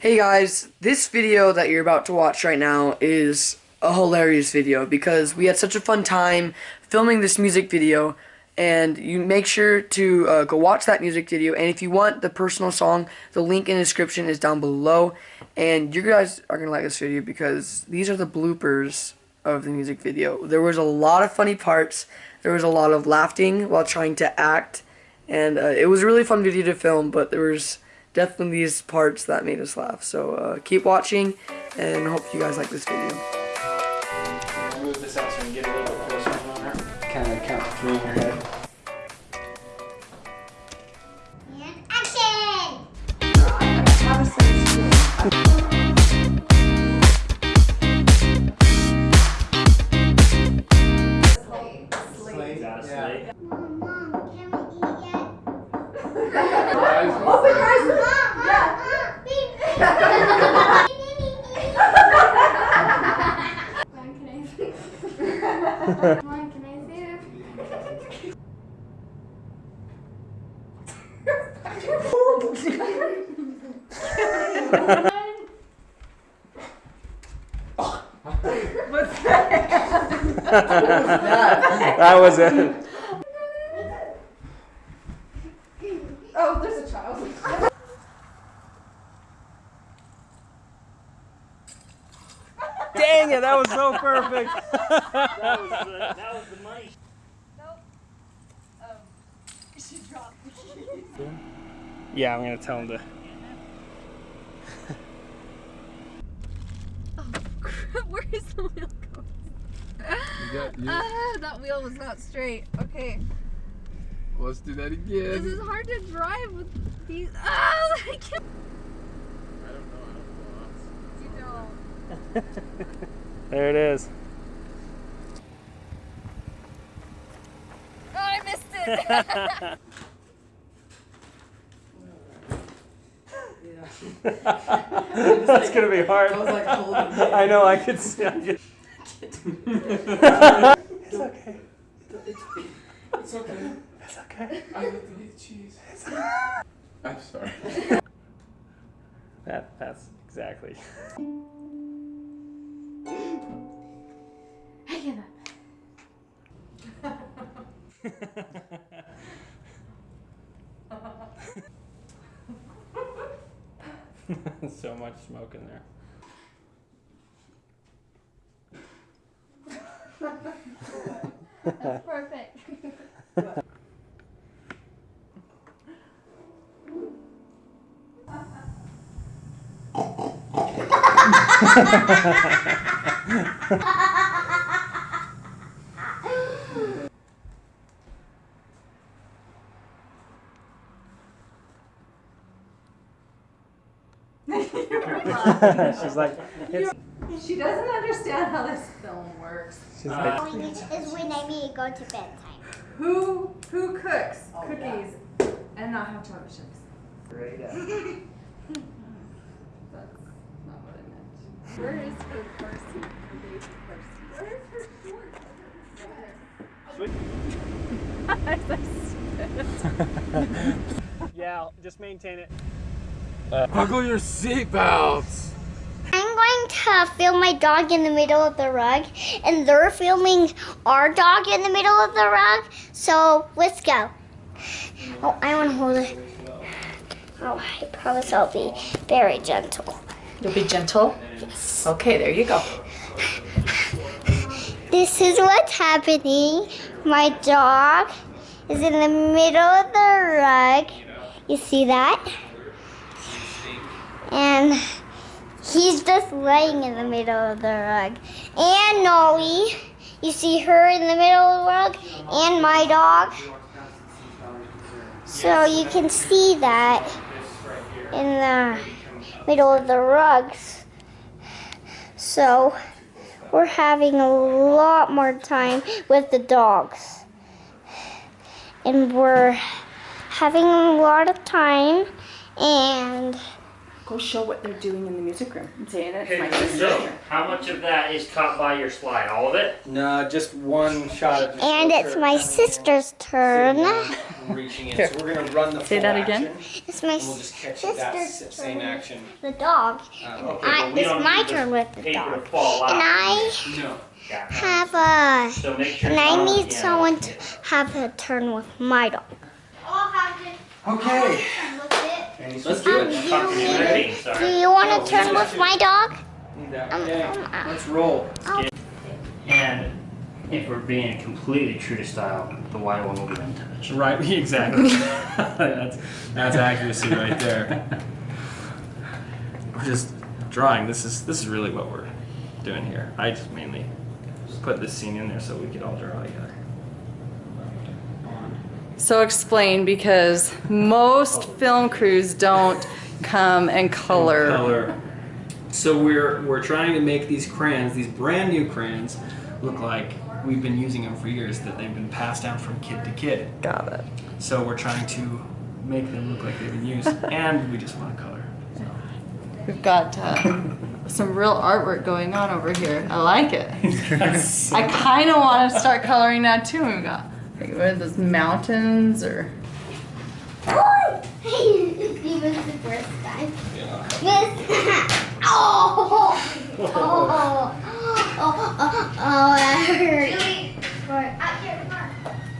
Hey guys, this video that you're about to watch right now is a hilarious video because we had such a fun time filming this music video and you make sure to uh, go watch that music video and if you want the personal song the link in the description is down below and you guys are gonna like this video because these are the bloopers of the music video. There was a lot of funny parts there was a lot of laughing while trying to act and uh, it was a really fun video to film but there was definitely these parts that made us laugh. So uh, keep watching and hope you guys like this video. See? Mom, can I see it? What's that? that was it. Oh, there's a child. Dang it, that was so perfect. That was the, that was the money. yeah, I'm gonna tell him to. Oh, where is the wheel going? Ah, that wheel was not straight. Okay. Let's do that again. This again. is hard to drive with these. Ah, I can't. I don't know how to You know. There it is. Oh, I missed it. That's gonna be hard. I was like holding it. I know. I could see. I could... it's okay. It's okay. It's okay. I love to eat cheese. I'm sorry. That. That's exactly. so much smoke in there. That's perfect. She's like, it's, She doesn't understand how this film works. she's like, When it is when I need to go to bedtime. Who who cooks oh, cookies and not have chocolate chips? great. That's not what I meant. Where is her car seat? Her baby car yeah, just maintain it. Buckle your seatbelts. I'm going to film my dog in the middle of the rug, and they're filming our dog in the middle of the rug. So let's go. Oh, I want to hold it. Oh, I promise I'll be very gentle. You'll be gentle. Yes. Okay, there you go. This is what's happening. My dog is in the middle of the rug. You see that? And he's just laying in the middle of the rug. And Nolly, you see her in the middle of the rug, and my dog. So you can see that in the middle of the rugs. So we're having a lot more time with the dogs. And we're having a lot of time and Go show what they're doing in the music room. I'm saying it. It's my sister. so how much of that is caught by your slide? All of it? No, just one shot of And it's my sister's turn. reaching in. So we're gonna run the Say that again? action, It's my we'll just catch sister's s- same turn. action. The dog. Uh, okay. I, but it's my turn with the dog. And I No. Have a. So make sure. And I need someone to have a turn with my dog. Okay. Let's do Um, it. do, Talk to me, you, do you want to turn with my dog? Um, Okay. Let's roll. And if we're being completely true to style, the white one will be untouched. Right, exactly. that's that's accuracy right there. We're just drawing. This is this is really what we're doing here. I just mainly put this scene in there so we could all draw together. So explain because most film crews don't come and color. Color. So we're we're trying to make these crayons, these brand new crayons, look like we've been using them for years. That they've been passed down from kid to kid. Got it. So we're trying to make them look like they've been used, and we just want to color. We've got uh, some real artwork going on over here. I like it. I kind of want to start coloring that too. We've got like, what are those mountains or he was the first time. Miss. oh, oh, oh, oh, oh, that hurt.